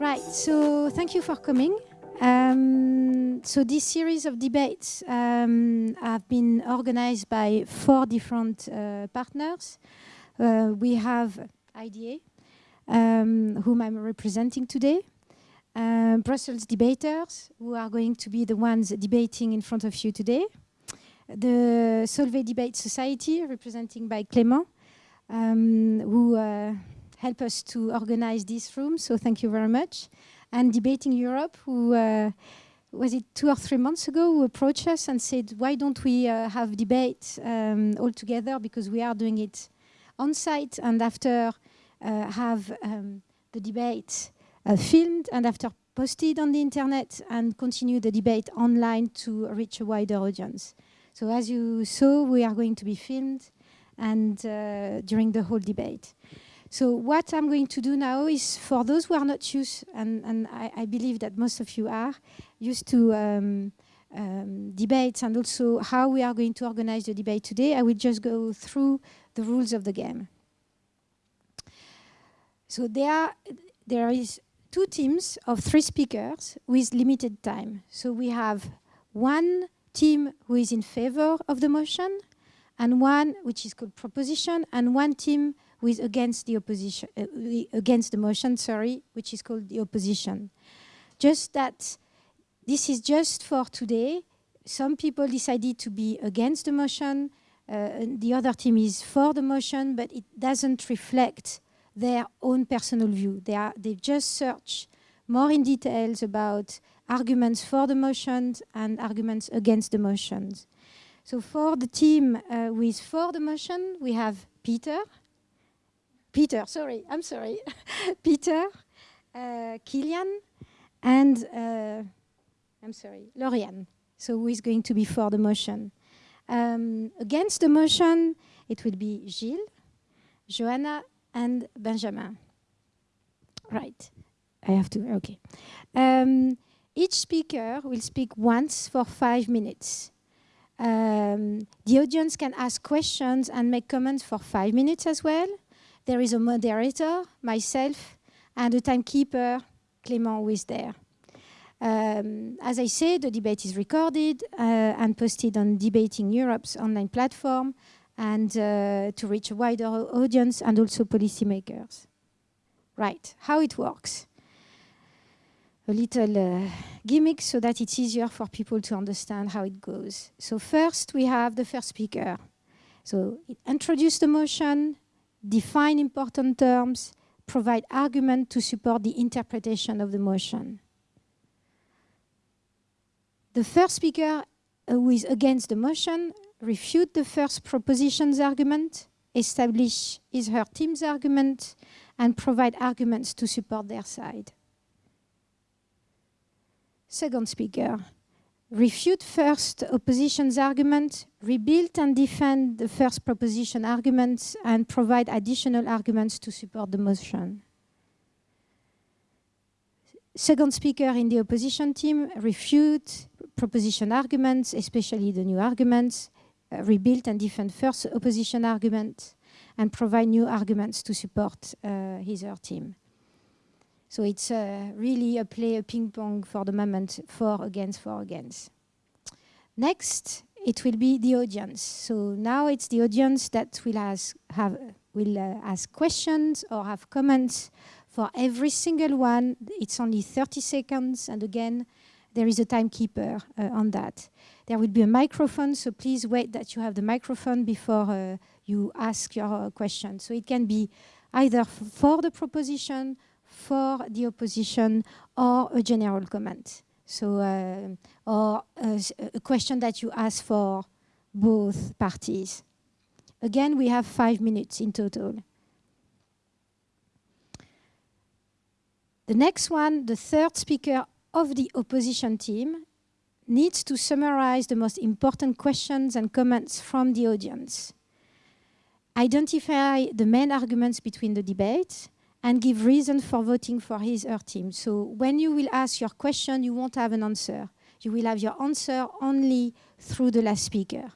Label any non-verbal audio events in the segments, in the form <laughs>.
Right, so thank you for coming. Um, so this series of debates um, have been organized by four different uh, partners. Uh, we have IDA, um, whom I'm representing today, uh, Brussels debaters, who are going to be the ones debating in front of you today, the Solvay Debate Society, representing by Clément, um, who uh, help us to organize this room, so thank you very much. And Debating Europe, who uh, was it two or three months ago, who approached us and said, why don't we uh, have debate um, all together, because we are doing it on site, and after uh, have um, the debate uh, filmed, and after posted on the internet, and continue the debate online to reach a wider audience. So as you saw, we are going to be filmed and uh, during the whole debate. So what I'm going to do now is for those who are not used, and, and I, I believe that most of you are, used to um, um, debates and also how we are going to organize the debate today, I will just go through the rules of the game. So there, there is two teams of three speakers with limited time. So we have one team who is in favor of the motion, and one which is called proposition, and one team who is against the opposition, uh, against the motion, sorry, which is called the opposition. Just that this is just for today. Some people decided to be against the motion, uh, the other team is for the motion, but it doesn't reflect their own personal view. They, are, they just search more in details about arguments for the motions and arguments against the motions. So for the team uh, with for the motion, we have Peter, Peter, sorry, I'm sorry. <laughs> Peter, uh, Kilian, and uh, I'm sorry, Lorian. So who is going to be for the motion? Um, against the motion, it will be Gilles, Johanna, and Benjamin. Right, I have to, okay. Um, each speaker will speak once for five minutes. Um, the audience can ask questions and make comments for five minutes as well. There is a moderator, myself, and a timekeeper, Clément, who is there. Um, as I said, the debate is recorded uh, and posted on Debating Europe's online platform and uh, to reach a wider audience and also policymakers. Right, how it works. A little uh, gimmick so that it's easier for people to understand how it goes. So first we have the first speaker. So introduce the motion, define important terms, provide argument to support the interpretation of the motion. The first speaker uh, who is against the motion refute the first proposition's argument, establish his her team's argument, and provide arguments to support their side. Second speaker refute first opposition's argument, rebuild and defend the first proposition arguments, and provide additional arguments to support the motion. Second speaker in the opposition team refute proposition arguments, especially the new arguments, uh, rebuild and defend first opposition argument, and provide new arguments to support uh, his or her team. So it's uh, really a play, a ping pong for the moment, for against, for against. Next, it will be the audience. So now it's the audience that will ask, have, will uh, ask questions or have comments for every single one. It's only 30 seconds, and again, there is a timekeeper uh, on that. There will be a microphone, so please wait that you have the microphone before uh, you ask your question. So it can be either for the proposition for the opposition or a general comment. So, uh, or uh, a question that you ask for both parties. Again, we have five minutes in total. The next one, the third speaker of the opposition team, needs to summarize the most important questions and comments from the audience. Identify the main arguments between the debates, and give reason for voting for his or her team. So when you will ask your question, you won't have an answer. You will have your answer only through the last speaker.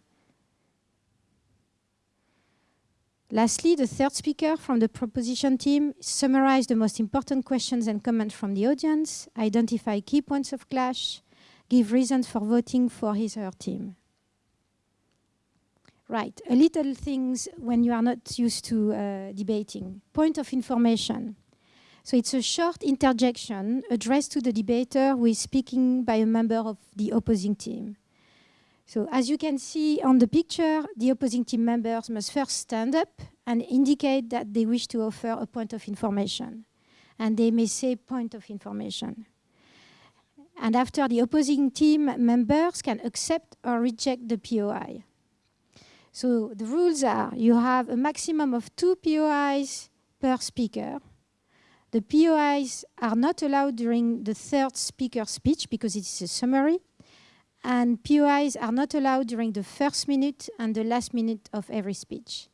Lastly, the third speaker from the proposition team summarize the most important questions and comments from the audience, identify key points of clash, give reasons for voting for his or her team. Right, a little things when you are not used to uh, debating. Point of information. So it's a short interjection addressed to the debater who is speaking by a member of the opposing team. So as you can see on the picture, the opposing team members must first stand up and indicate that they wish to offer a point of information. And they may say point of information. And after the opposing team members can accept or reject the POI. So the rules are you have a maximum of two POIs per speaker. The POIs are not allowed during the third speaker speech because it is a summary and POIs are not allowed during the first minute and the last minute of every speech.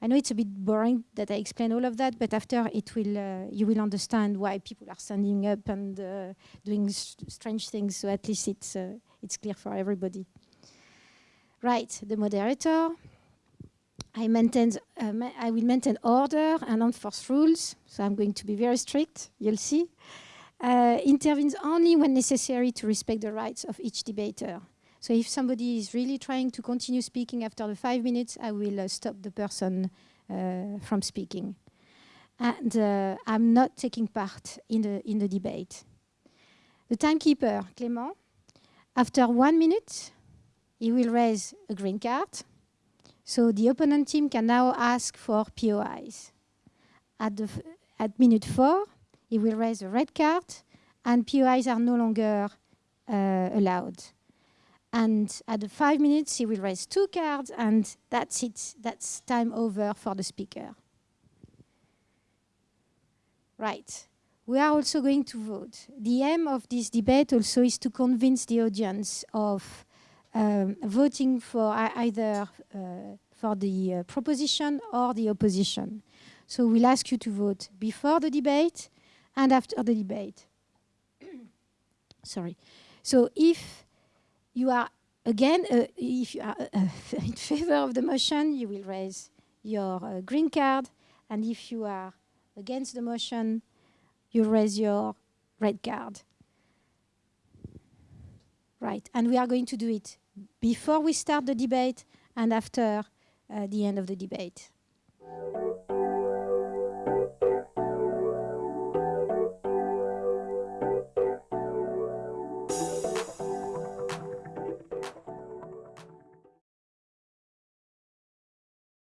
I know it's a bit boring that I explain all of that, but after it will, uh, you will understand why people are standing up and uh, doing strange things. So at least it's uh, it's clear for everybody. Right, the moderator. I maintain, uh, I will maintain order and enforce rules. So I'm going to be very strict. You'll see uh, intervenes only when necessary to respect the rights of each debater. So if somebody is really trying to continue speaking after the five minutes, I will uh, stop the person uh, from speaking. And uh, I'm not taking part in the, in the debate. The timekeeper, Clément, after one minute, he will raise a green card. So the opponent team can now ask for POIs. At, the at minute four, he will raise a red card and POIs are no longer uh, allowed. And at the five minutes, he will raise two cards and that's it. That's time over for the speaker. Right. We are also going to vote. The aim of this debate also is to convince the audience of um, voting for either uh, for the uh, proposition or the opposition. So we'll ask you to vote before the debate and after the debate. <coughs> Sorry. So if you are, again, uh, if you are uh, <laughs> in favor of the motion, you will raise your uh, green card. And if you are against the motion, you raise your red card. Right, and we are going to do it before we start the debate and after uh, the end of the debate.